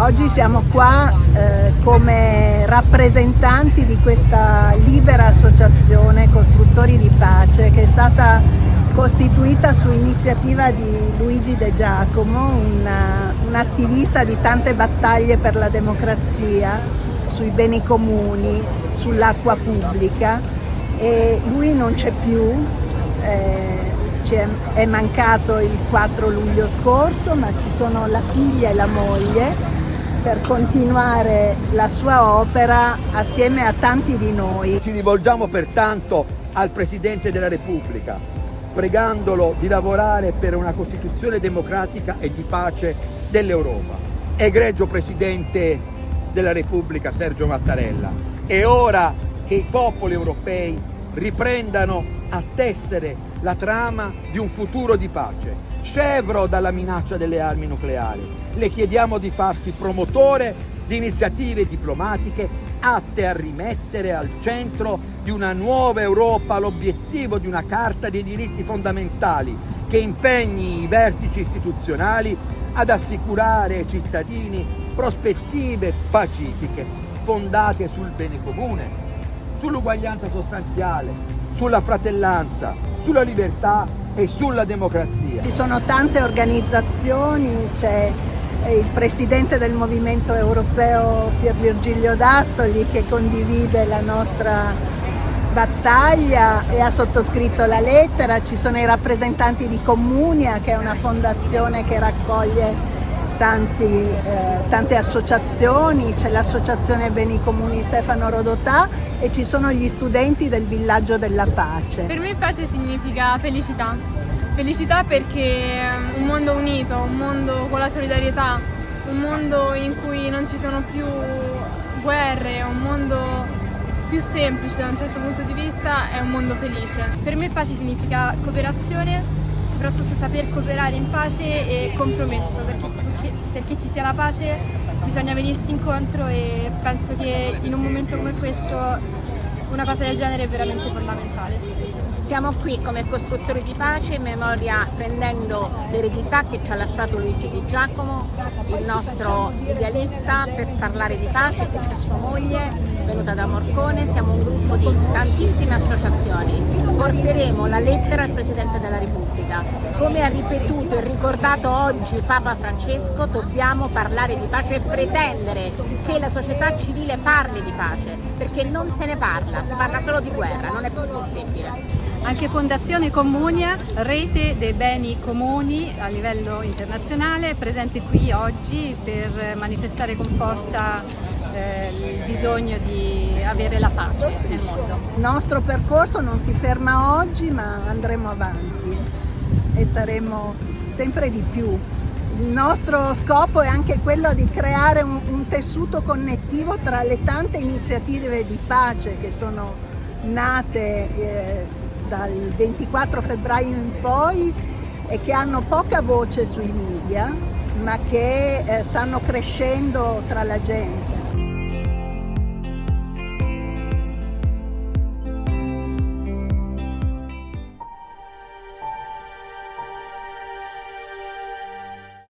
Oggi siamo qua eh, come rappresentanti di questa libera associazione Costruttori di Pace che è stata costituita su iniziativa di Luigi De Giacomo, una, un attivista di tante battaglie per la democrazia, sui beni comuni, sull'acqua pubblica. E lui non c'è più, eh, è mancato il 4 luglio scorso ma ci sono la figlia e la moglie per continuare la sua opera assieme a tanti di noi. Ci rivolgiamo pertanto al Presidente della Repubblica, pregandolo di lavorare per una Costituzione democratica e di pace dell'Europa. Egregio Presidente della Repubblica Sergio Mattarella, è ora che i popoli europei riprendano a tessere la trama di un futuro di pace, scevro dalla minaccia delle armi nucleari. Le chiediamo di farsi promotore di iniziative diplomatiche atte a rimettere al centro di una nuova Europa l'obiettivo di una Carta dei diritti fondamentali che impegni i vertici istituzionali ad assicurare ai cittadini prospettive pacifiche fondate sul bene comune, sull'uguaglianza sostanziale, sulla fratellanza, sulla libertà e sulla democrazia. Ci sono tante organizzazioni, c'è il presidente del movimento europeo Pier Virgilio D'Astoli che condivide la nostra battaglia e ha sottoscritto la lettera, ci sono i rappresentanti di Comunia che è una fondazione che raccoglie tanti, eh, tante associazioni, c'è l'associazione Beni Comuni Stefano Rodotà e ci sono gli studenti del Villaggio della Pace. Per me pace significa felicità, felicità perché un mondo unito, un mondo con la solidarietà, un mondo in cui non ci sono più guerre, un mondo più semplice da un certo punto di vista, è un mondo felice. Per me pace significa cooperazione soprattutto saper cooperare in pace e compromesso, perché, perché, perché ci sia la pace bisogna venirsi incontro e penso che in un momento come questo una cosa del genere è veramente fondamentale. Siamo qui come costruttori di pace in memoria prendendo l'eredità che ci ha lasciato Luigi Di Giacomo, il nostro idealista per parlare di pace, che c'è sua moglie, venuta da Morcone, siamo un gruppo di tantissime associazioni. Porteremo la lettera al Presidente della Repubblica. Come ha ripetuto e ricordato oggi Papa Francesco, dobbiamo parlare di pace e pretendere che la società civile parli di pace, perché non se ne parla, si parla solo di guerra, non è più possibile. Anche Fondazione Comunia, rete dei beni comuni a livello internazionale, presente qui oggi per manifestare con forza eh, il bisogno di avere la pace nel mondo. Il nostro percorso non si ferma oggi ma andremo avanti e saremo sempre di più. Il nostro scopo è anche quello di creare un, un tessuto connettivo tra le tante iniziative di pace che sono nate eh, dal 24 febbraio in poi e che hanno poca voce sui media ma che eh, stanno crescendo tra la gente.